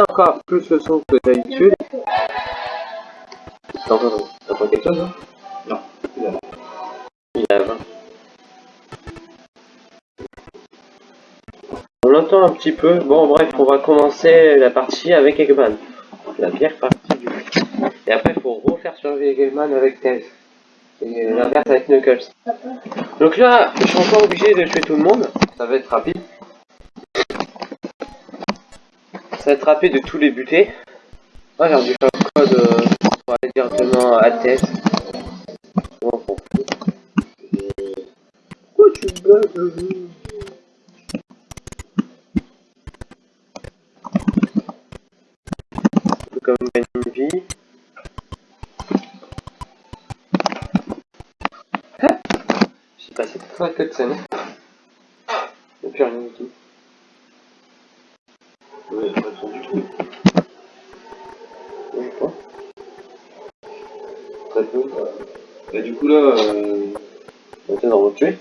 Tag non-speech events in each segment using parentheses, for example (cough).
encore plus le son que d'habitude. Là Non. Il a 20. On l'entend un petit peu. Bon, bref, on va commencer la partie avec Eggman. La pire partie du. Et après, il faut refaire survivre Eggman avec Tails. Et l'inverse avec Knuckles. Donc là, je suis encore obligé de tuer tout le monde. Ça va être rapide. Rapide de tous les buter. Ah, j'ai faire le code euh, pour aller directement à Tails. Bon, on fout. Pourquoi tu me bugs peux quand même gagner une vie. Ah J'ai passé toute la cutscene. Y'a plus rien du tout. Ouais, pas trop du tout. Oui, quoi Très peu. Bah, du coup, là, euh, On va t'en retuer.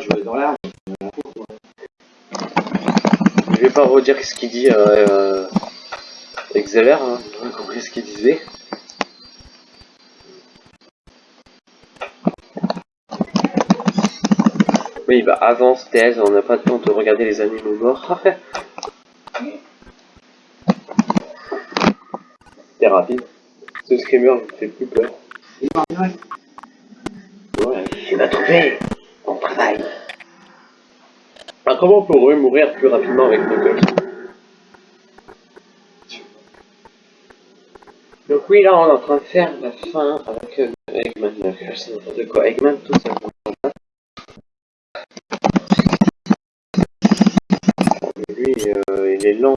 tu vas dans l'arbre. Je vais pas redire ce qu'il dit, euh, euh, Exceler, hein. J'ai compris ce qu'il disait. Oui, bah avance, thèse, on n'a pas de temps de regarder les animaux morts. Rapide. Ce screamer me fait plus peur. Ouais, tu m'as trouvé On travaille ah, Comment on peut mourir plus rapidement avec Knuckles Donc oui, là on est en train de faire la fin avec euh, Eggman Knuckles, c'est n'importe quoi. Eggman tout. Mais lui, euh, il est lent.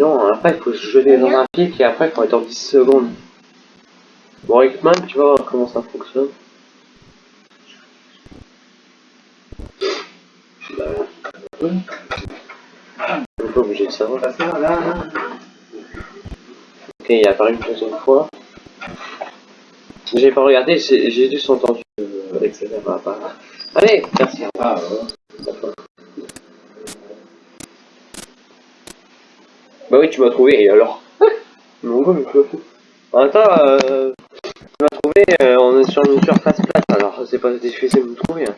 Non, lent. Après, il faut se jeter dans un pic et après, il faut attendre 10 secondes. Bon, Eggman, tu vas voir comment ça fonctionne. Bah, pas obligé de savoir. Ok, il est apparu une deuxième fois. J'ai pas regardé, j'ai juste entendu euh, rapport. Allez, merci. Ah, ouais. Bah oui, tu m'as trouvé, et alors (laughs) Mon gars, mais je fous. Attends, euh, tu m'as trouvé, euh, on est sur une surface plate, alors c'est pas difficile de me trouver. Hein.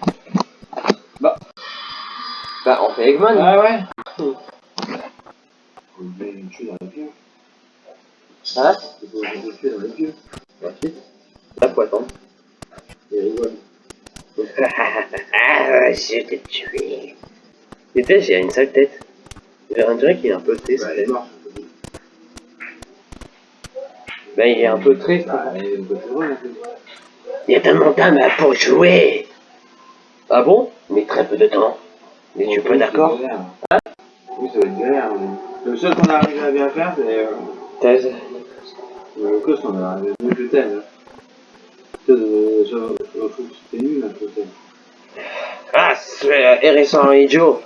Bah. Bah, on fait Eggman. Ah, ouais. (laughs) On met une tuer dans les pieds. Hein Il faut une tuer dans les pieds. Merci. Là, faut attendre. Il rigole. ah, je t'ai tué. Et Tej, il a une sale tête. On dirait qu'il est un peu. Bah, est morte. Bah, il est un peu triste. Bah. Il y a tellement de temps pour jouer. Ah bon? Mais très peu de temps. Mais tu es pas d'accord? Hein Oui, ça va être galère. mais Le seul qu'on a arrivé à bien faire, c'est euh, Thèse. le cost, on a arrivé mieux que tel. hein. Thèse, euh, je je trouve que c'était nul, peu tel. Ah, c'est Hérisson et Joe.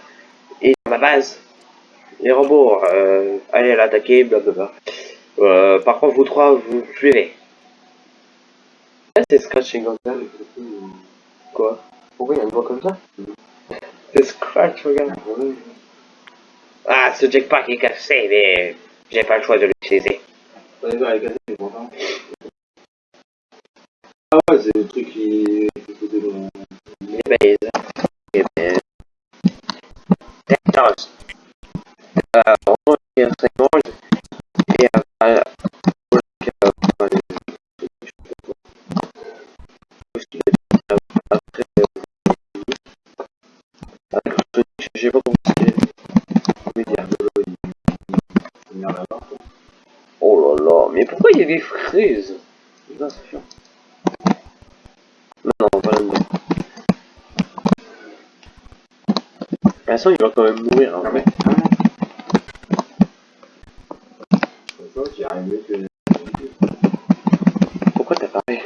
Et ma base. Les robots, euh, allez l'attaquer, blablabla. Euh, par contre, vous trois, vous suivez. Ah, c'est Scratch et Gonzalo. Quoi? Pourquoi il y a une voix comme ça? C'est Scratch, regarde. Ah, ce jetpack est cassé, mais j'ai pas le choix de l'utiliser. Les est mais pourtant. Ah ouais, c'est le truc qui. le. Les baises. Et ben... pourquoi il y a des fraises? Putain, c'est chiant. Non, non, pas là-dedans. façon, il va quand même mourir. hein. Ouais. Pourquoi t'as parlé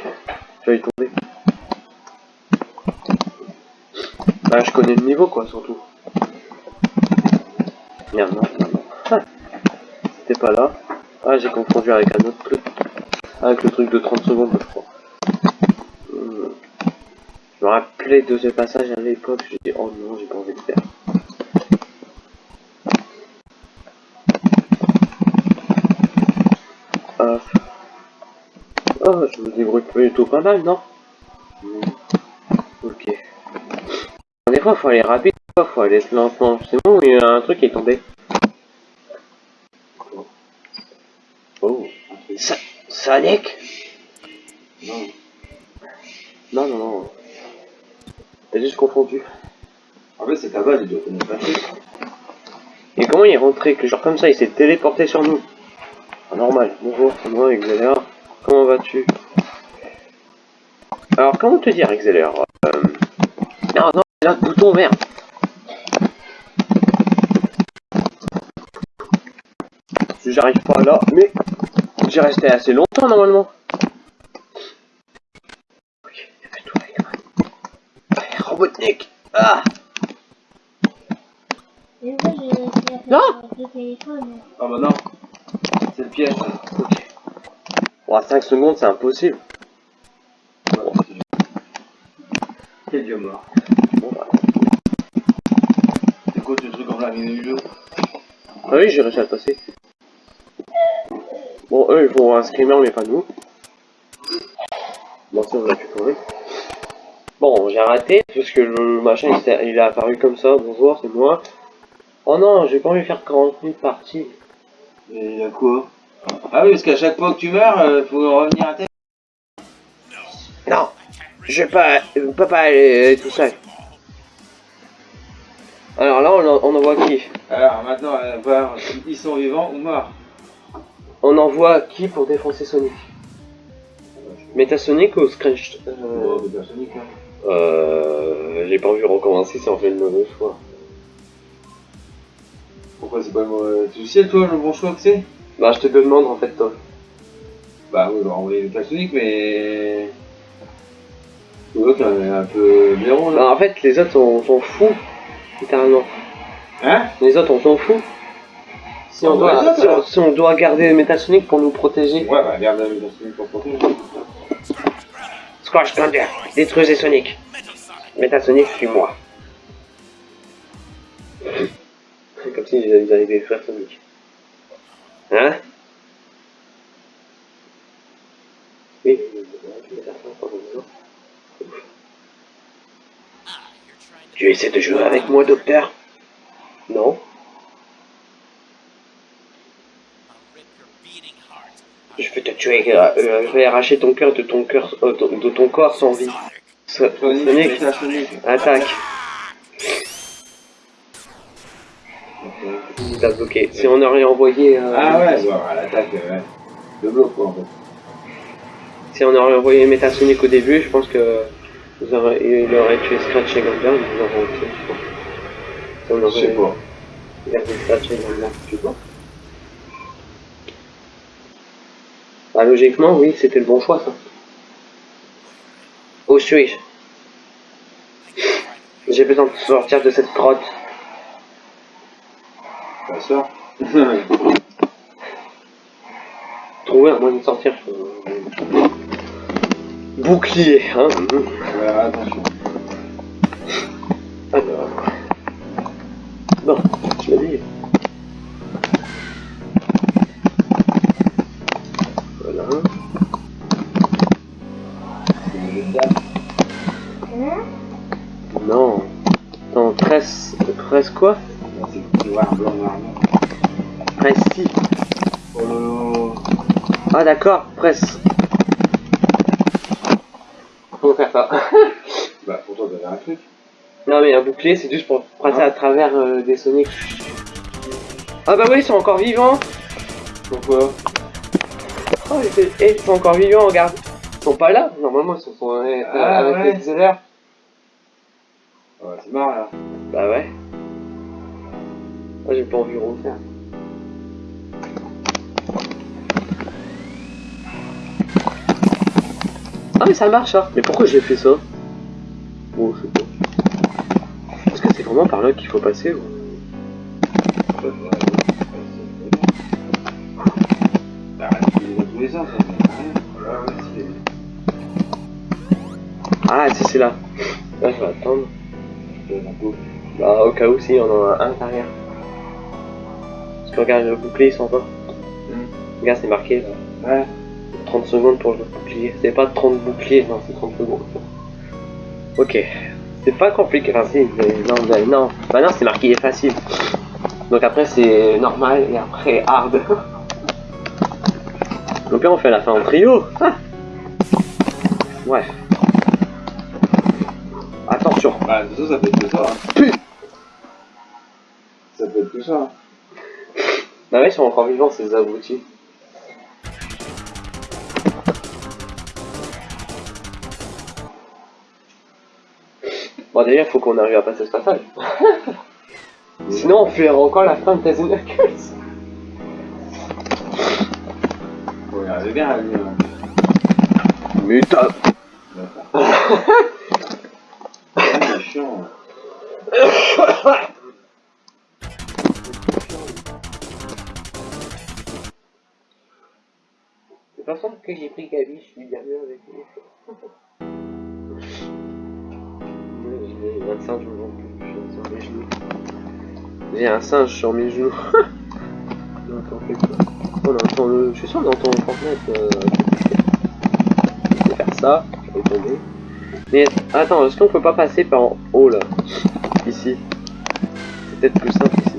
J'allais tomber. Bah, je connais le niveau, quoi, surtout. Merde, non, non, non. Ah. C'était pas là. Ah, j'ai confondu avec un autre truc. Avec le truc de 30 secondes, je crois. Hmm. Je me rappelais de ce passage à l'époque, j'ai dit, oh non, j'ai pas envie de faire. Hop. Oh, je me débrouille plutôt pas mal, non? Ok. Des fois, faut aller rapide, des fois, faut aller lentement. C'est bon, il y a un truc qui est tombé. Oh. Sa Sonic? Non. Non, non, non. T'as juste confondu. En fait, c'est ta pas truc. Et comment il est rentré que genre comme ça, il s'est téléporté sur nous? Ah, Normal. Bonjour, c'est moi, Exeler. Comment vas-tu? Alors, comment te dire, Exeler euh... Non, non, là, bouton vert. Si j'arrive pas là, mais j'ai resté assez longtemps normalement. Evan. Robotnik Ah Et moi, j'ai réussi à faire Non. le téléphone. Ah bah non. C'est le piège. Ok. Bon, à 5 secondes, c'est impossible. Quel dieu mort. Bon, bah. C'est quoi ce truc en plein milieu Ah oui, j'ai réussi à le passer. Bon, eux, ils font un screamer, mais pas nous. Bon, ça, on va pu trouver. Bon, j'ai raté, parce que le machin, il, est apparu comme ça. Bonjour, c'est moi. Oh non, j'ai pas envie de faire 40 000 parties. Et il y a quoi? Ah oui, parce qu'à chaque fois que tu meurs, euh, faut revenir à terre. Non, je vais pas, peux pas aller tout seul. Alors là, on, en- on envoie qui? Alors maintenant, on va voir s'ils sont vivants ou morts. On envoie qui pour défoncer Sonic Metasonic ou Scratch Euh... euh, hein. euh, J'ai pas envie de recommencer si on fait le mauvais choix. Pourquoi c'est pas le mauvais Tu sais, toi, le bon choix que c'est? Bah, je te demande en fait, toi. Bah oui, on va envoyer le Personic, mais. Qu'il est un peu blaireau là. Bah, en fait, les autres, on s'en fout, littéralement. Hein? Les autres, on s'en fout. Si on, doit, si, on, si on doit garder Metasonic pour nous protéger. Ouais, bah regarde le Personic pour protéger. Squash Thunder, détruisez Sonic. Metasonic, suis-moi. C'est comme si ils allaient détruire Sonic. Hein? Oui. Tu essaies de jouer avec moi, docteur? Non. Je vais te tuer, euh, euh, je vais arracher ton cœur de ton cœur, euh, de ton corps sans vie. So- Sonic, attaque. Il t'a bloqué. Si on aurait envoyé, euh, Ah ouais, à l'attaque, euh, ouais. Le bloc quoi en fait. si on aurait envoyé Metasonic au début, je pense que vous aurez, il aurait tué Scratch et Gambler, ils nous auront tué, je Je sais pas. gardé Scratch et Gambler, tu vois. Bah, logiquement, oui, c'était le bon choix, ça. Où suis-je? J'ai besoin de sortir de cette grotte. Ça sort. (laughs) Trouver un moyen de sortir. Bouclier, hein Ouais, attention. Alors. Bon, je l'ai dit. Presse. Presse quoi. Presse si. Oh Ah d'accord, presse. Faut faire ça. (laughs) Bah pourtant t'avais un truc. non mais un bouclier c'est juste pour passer Ah. à travers euh, des Sonic. Ah bah oui, ils sont encore vivants. Pourquoi? Oh, ils étaient- eh, ils sont encore vivants, regarde. Ils sont pas là, normalement ils sont sont- euh, Ah, avec ouais. les Zeller. Ouais, c'est marrant là. Bah ouais. Moi j'ai pas envie de refaire. Ah mais ça marche ça Mais pourquoi j'ai fait ça? Bon je sais pas. Est-ce que c'est vraiment par là qu'il faut passer ou... Bah, Ah si c'est là. Là je vais attendre. Bah au cas où si on en a un derrière. Parce que regarde le bouclier il s'en va. Regarde c'est marqué là. Ouais. 30 secondes pour le bouclier. C'est pas 30 boucliers, non, c'est 30 secondes. Ok. C'est pas compliqué. Enfin, si, mais non, mais non. Bah non, c'est marqué facile. Donc après, c'est normal et après hard. Donc là, on fait la fin en trio. Ah. Ouais. Attention. Bah, de ça peut être que ça. hein. Putain. Ça peut être que ça. Hein. Bah ouais, ils sont encore vivants, ces abrutis. Bon, il faut qu'on arrive à passer ce passage. (laughs) Sinon, on fait encore la fin de Tales Knuckles. Faut y arriver bien à hein. Mais (laughs) c'est chiant. (laughs) Toute façon, que j'ai pris Gabi, je suis bien mieux avec lui. J'ai un singe au sur mes genoux. J'ai un singe sur mes genoux. on entend quelque. On entend le... Je suis sûr qu'on entend Fortnite. Euh... Je vais faire ça, je vais tomber. Mais attends, est-ce qu'on peut pas passer par en haut là? Ici. C'est peut-être plus simple ici.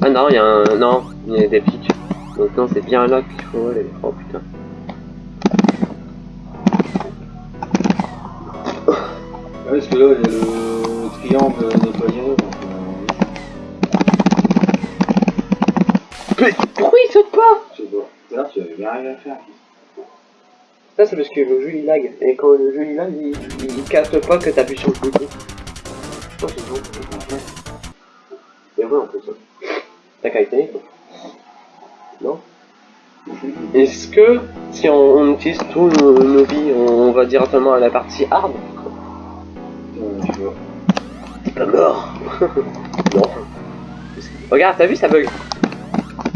Ah non, il y a un... Non, il y a des pics. Donc non, c'est bien là qu'il faut aller. Oh putain. Ouais, parce que là, il y a le triangle nettoyé. Donc, euh, Mais pourquoi il saute pas? je sais pas. Tout à l'heure, tu avais bien rien à faire. Ça c'est parce que le jeu il lag. Et quand le jeu il lag, il, il, il capte pas que t'appuies sur le bouton. Oh, c'est bon. Vrai en plus. hein. T'as qu'à. Non Est-ce que si on, on utilise tous nos, nos vies, on, on va directement à la partie hard Euh, vois. Pas mort (laughs) Non. Regarde, t'as vu ça bug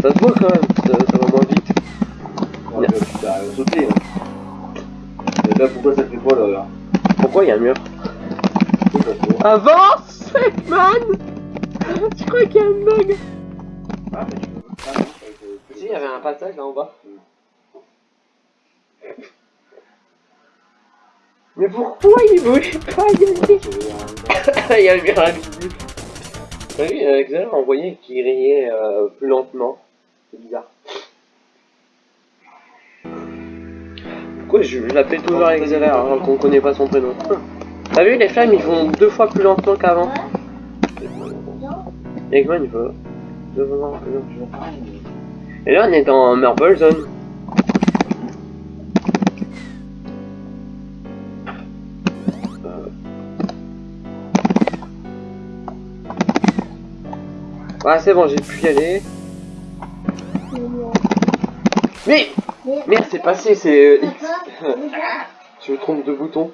Ça se voit quand même, ça, ça va moins vite. Tu t'arrives à sauter. Là. Et là, pourquoi ça fait pas là, là Pourquoi il y a un mur Avance, man Tu crois qu'il y a un bug Ah, mais tu peux pas. Ah, non, ça, Si, il y avait un passage là en bas. Mais pourquoi il bouge pas (laughs) Il y a le c'est- il y a le mur invisible. T'as vu, euh, Xavier a envoyé qu'il riait euh, plus lentement. C'est bizarre. Pourquoi je, je l'appelle toujours avec Xavier alors qu'on connaît pas son prénom? T'as vu, les flammes ils vont deux fois plus lentement qu'avant. Eggman il va deux fois plus lentement. Et là on est dans Marble Zone. Euh. Ouais c'est bon j'ai pu y aller. Mais Merde c'est passé c'est euh, X. (laughs) Je me trompe de bouton.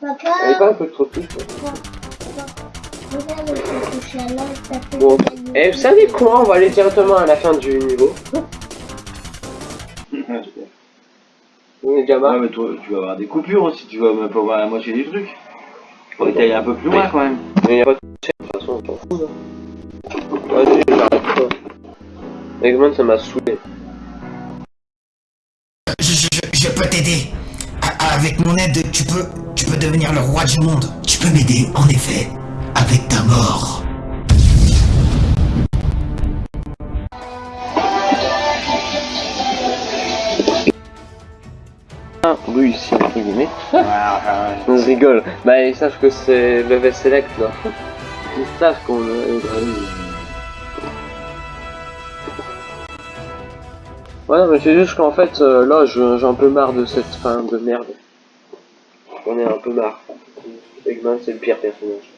papa, Elle est pas un peu trop petite. Bon. Et vous savez quoi On va aller directement à la fin du niveau. (laughs) On est déjà Ouais, mais toi, tu vas avoir des coupures aussi, tu vas même pas voir la moitié du truc. Faut aller un peu plus loin quand même. Mais y a pas de de toute façon, on s'en fout là. Vas-y, j'arrête pas. Eggman, ça m'a saoulé. Je, je, peux t'aider. Avec mon aide, tu peux, tu peux devenir le roi du monde. Tu peux m'aider, en effet, avec ta mort. Ah, réussi, entre guillemets. On rigole. Bah, ils savent que c'est level select là. Ils savent qu'on a. Ouais, mais c'est juste qu'en fait, euh, là, j'ai un peu marre de cette fin de merde. J'en ai un peu marre. Eggman, c'est le pire personnage.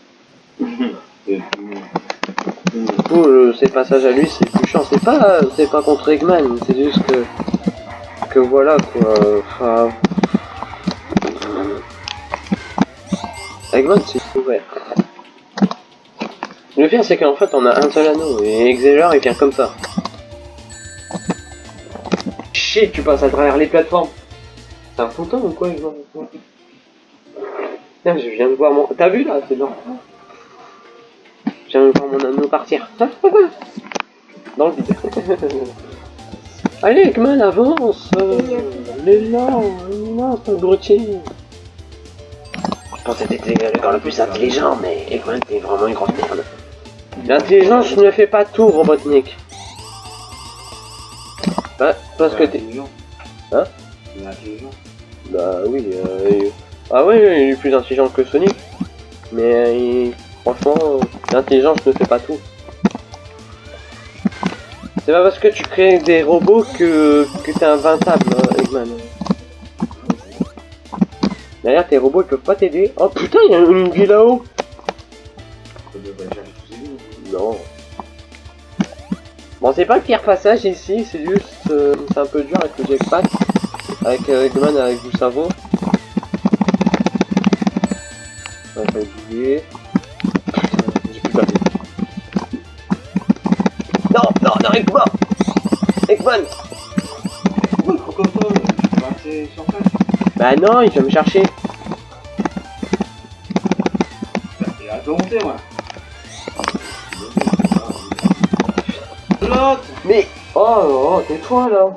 Du coup, ces passages à lui, c'est plus chiant. C'est pas, c'est pas contre Eggman, c'est juste que, que voilà quoi. Enfin, Eggman, c'est ouvert. Le pire, c'est qu'en fait, on a un seul anneau et Exeler, il vient comme ça. Chier, tu passes à travers les plateformes. T'es un fantôme ou quoi, Eggman? Je viens de voir mon. T'as vu là, c'est genre. Je viens de voir mon anneau partir. (laughs) Dans le vide. (laughs) Allez, Eggman, avance Il est là, il est là, ton abruti Je pensais que t'étais le gars le plus intelligent, mais Eggman, t'es vraiment une grosse merde. L'intelligence ne fait pas tout, Robotnik. Bah, parce que t'es... intelligent. Hein. Bah oui, euh, il- ah oui, il est plus intelligent que Sonic. Mais euh, il- franchement, euh, l'intelligence ne fait pas tout. C'est pas parce que tu crées des robots que, que t'es invincible, euh, Eggman. D'ailleurs, tes robots ils peuvent pas t'aider. Oh putain, il y a une vie là-haut. Non. Bon, c'est pas le pire passage ici, c'est juste... euh, c'est un peu dur avec le jetpack. Avec euh, Eggman avec du savon. Ouais, Bah non, il vient me chercher. Il a volonté, moi. Mais... Oh, oh tais-toi là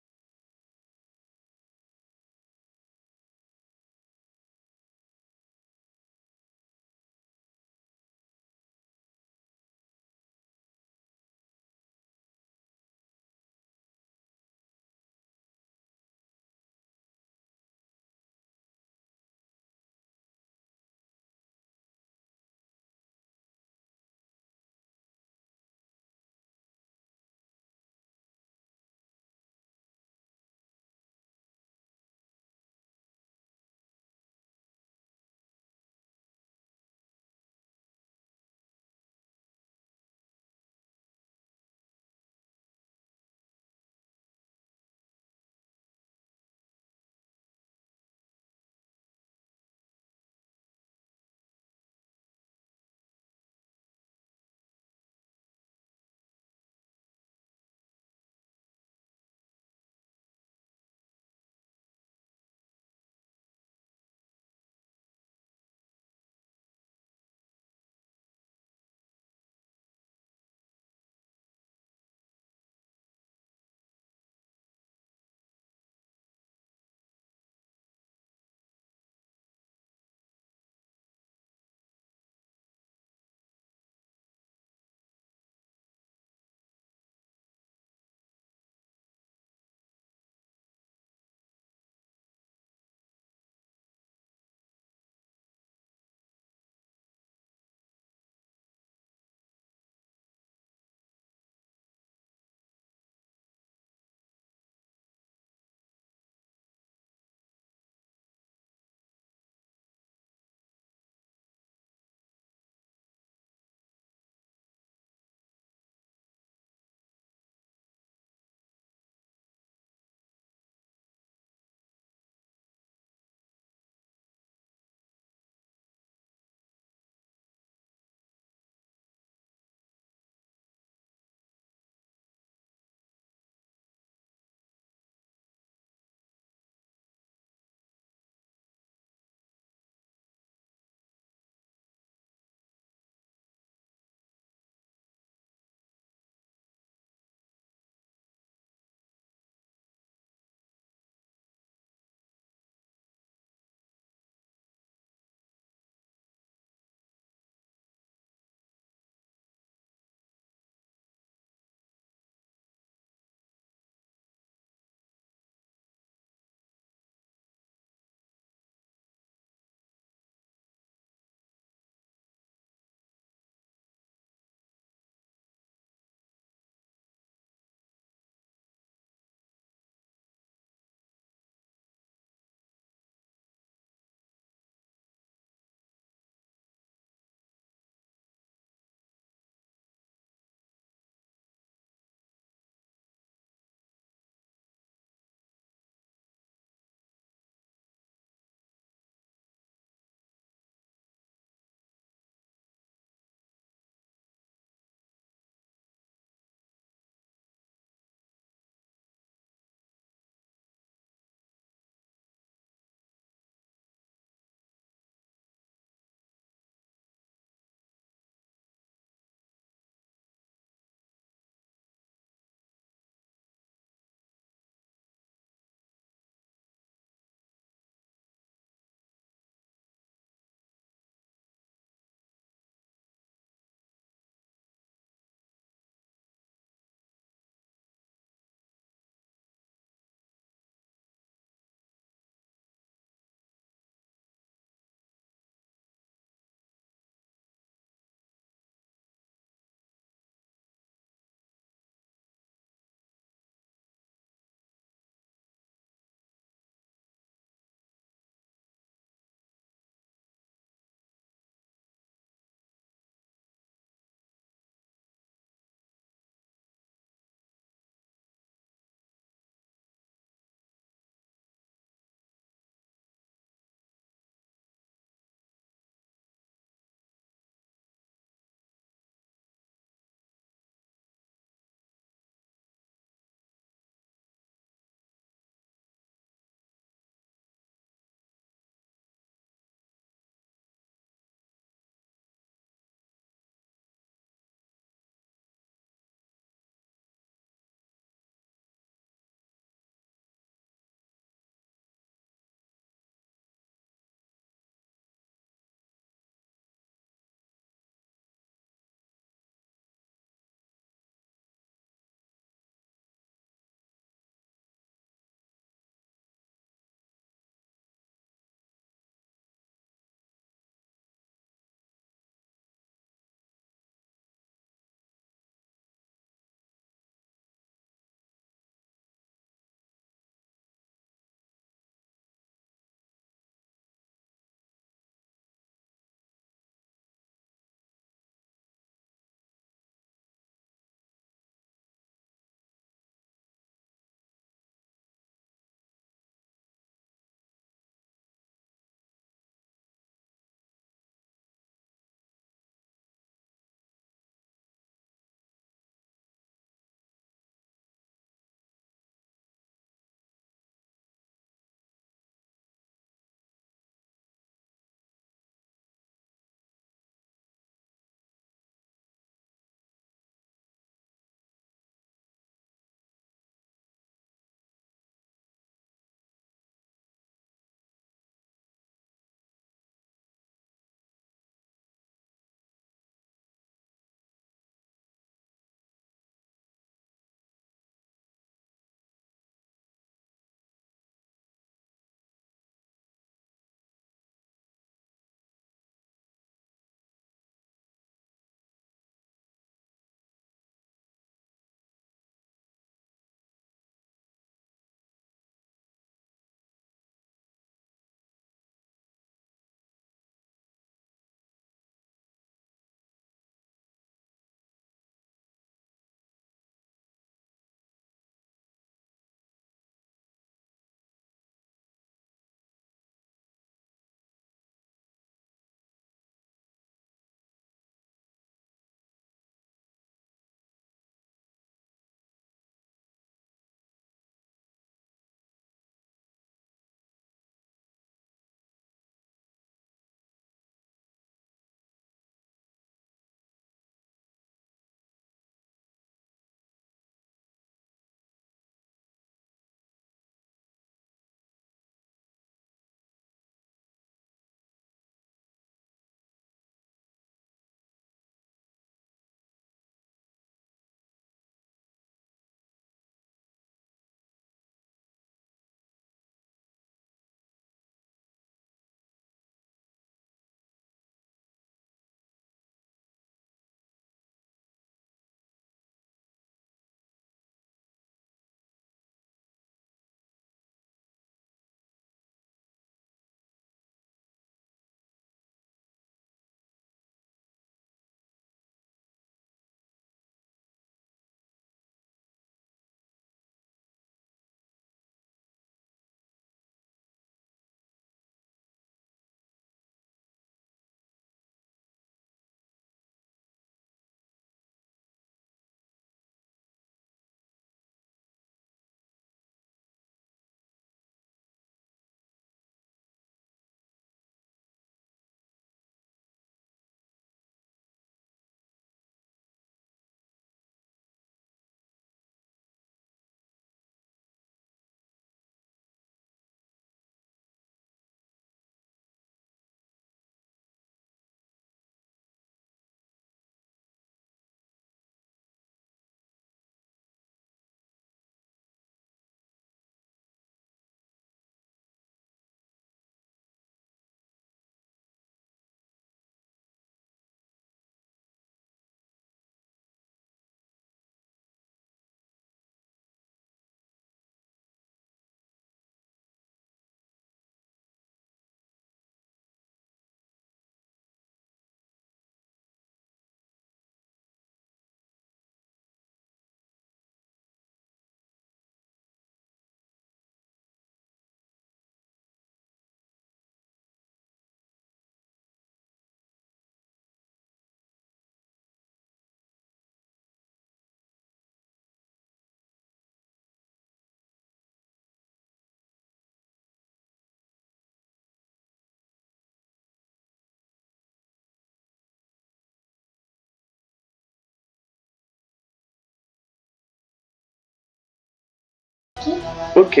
Ok.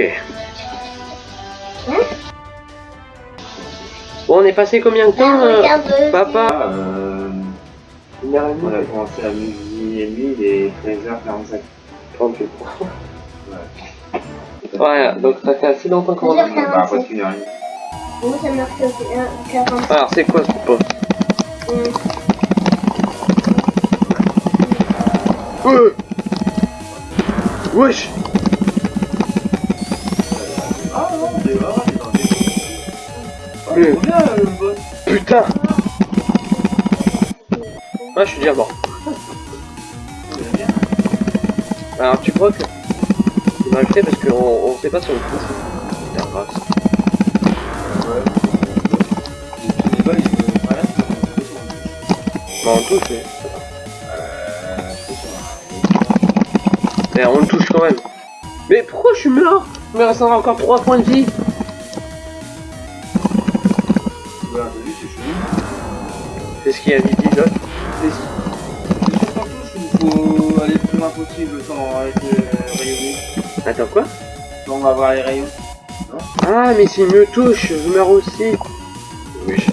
Hein Bon, on est passé combien de temps Bah, euh. Papa Ah, euh, Une heure et on a commencé à midi et demi, il est 13h45. 38. Voilà, donc ça fait assez longtemps qu'on Deux a... heures On va presque une heure et demie. Moi, ça marque au 40. Alors, c'est quoi ce poste Euh Wesh Putain Ah, je suis déjà mort. Alors, tu crois que... C'est mal fait parce qu'on on sait pas on le pousse. Putain, grave. Sur- Bah, on touche, mais... Mais on le touche quand même. Mais pourquoi je suis mort? Il me reste encore 3 points de vie. Voilà, vu, c'est chelou. C'est ce qu'il a dit, c'est où il faut aller le plus loin possible sans être euh, rayonné. Attends, quoi? On va voir les rayons. Ah, mais s'il me touche, je meurs aussi. Oui.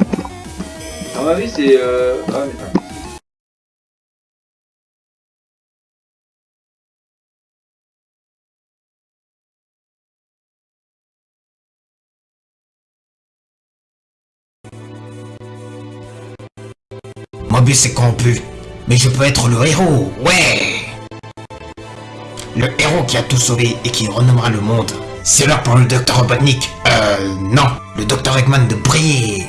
À mon avis, c'est. Euh... Ah, mais attends. Mobius est corrompu. Mais je peux être le héros, ouais Le héros qui a tout sauvé et qui renommera le monde. C'est l'heure pour le docteur Robotnik. Euh, non, le docteur Eggman de briller.